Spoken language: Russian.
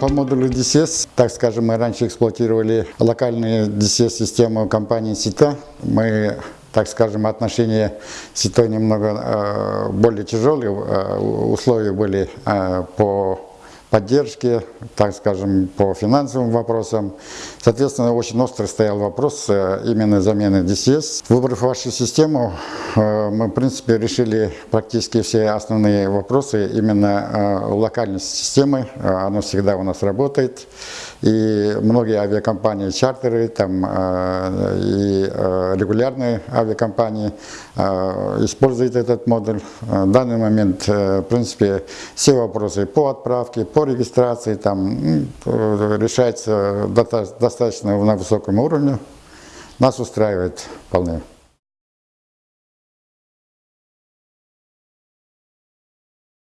По модулю DCS, так скажем, мы раньше эксплуатировали локальные DCS-систему компании СИТА. Мы так скажем, отношения с СИТО немного э, более тяжелые, э, условия были э, по поддержки, так скажем, по финансовым вопросам. Соответственно, очень остро стоял вопрос э, именно замены DCS. Выбрав вашу систему, э, мы, в принципе, решили практически все основные вопросы именно э, локальности системы. Она всегда у нас работает. И многие авиакомпании, чартеры там, и регулярные авиакомпании используют этот модуль. В данный момент, в принципе, все вопросы по отправке, по регистрации там решается достаточно на высоком уровне. Нас устраивает вполне.